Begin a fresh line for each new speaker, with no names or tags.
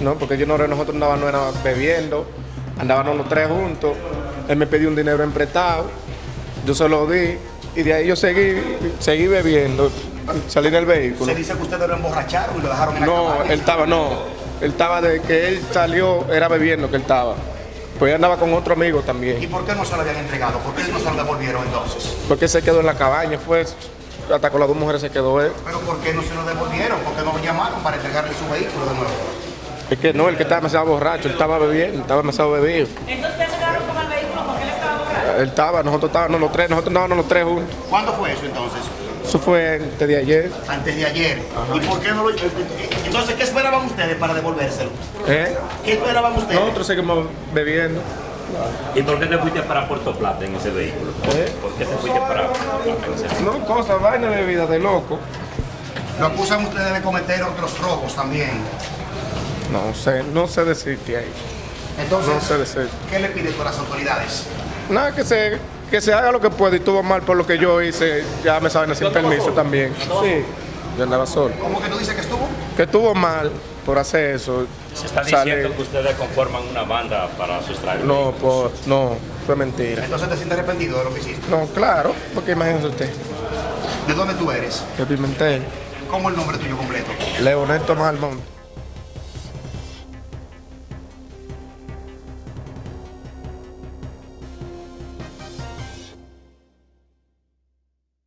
No, porque yo no, nosotros andábamos no era bebiendo, andábamos los tres juntos. Él me pidió un dinero emprestado, yo se lo di y de ahí yo seguí, seguí bebiendo, salí del vehículo.
Se dice que ustedes lo emborracharon y lo dejaron en la
No, él estaba, no, él estaba de que él salió, era bebiendo que él estaba. Pues él andaba con otro amigo
¿Y
también,
por qué no se lo habían entregado? ¿Por qué no se lo devolvieron entonces?
porque se quedó en la cabaña, fue, hasta con las dos mujeres se quedó él.
¿Pero por qué no se lo devolvieron? ¿Por qué no lo llamaron para entregarle su vehículo de nuevo?
Es que no, el que estaba demasiado borracho, él estaba bebiendo, estaba demasiado bebido.
Entonces ustedes se quedaron con el vehículo porque él estaba borracho.
Él estaba, nosotros estábamos los tres, nosotros andábamos los tres juntos.
¿Cuándo fue eso entonces?
Eso fue antes de ayer.
Antes de ayer. ¿Y por qué no lo... Entonces, ¿qué esperaban ustedes para devolvérselo?
¿Eh?
¿Qué esperaban ustedes?
Nosotros seguimos bebiendo.
¿Y por qué te fuiste para Puerto Plata en ese vehículo?
¿Eh?
¿Por qué te fuiste para Puerto Plata en ese vehículo?
No, cosas, vaina de vida de loco.
Lo acusan ustedes de cometer otros robos también.
No sé, no sé decirte ahí.
Entonces,
No sé decir.
¿qué le piden con las autoridades?
Nada, que se, que se haga lo que pueda y estuvo mal por lo que yo hice, ya me saben sin permiso también. Sí, yo andaba solo.
¿Cómo que tú dices que estuvo?
Que estuvo mal por hacer eso.
Se está
Sale-
diciendo que ustedes conforman una banda para sustraer
No, por, no, fue mentira.
Entonces te sientes arrepentido de lo que hiciste.
No, claro, porque imagínese usted,
¿De dónde tú eres?
que Pimentel,
¿Cómo el nombre tuyo completo?
Leonel Tomás Almonte.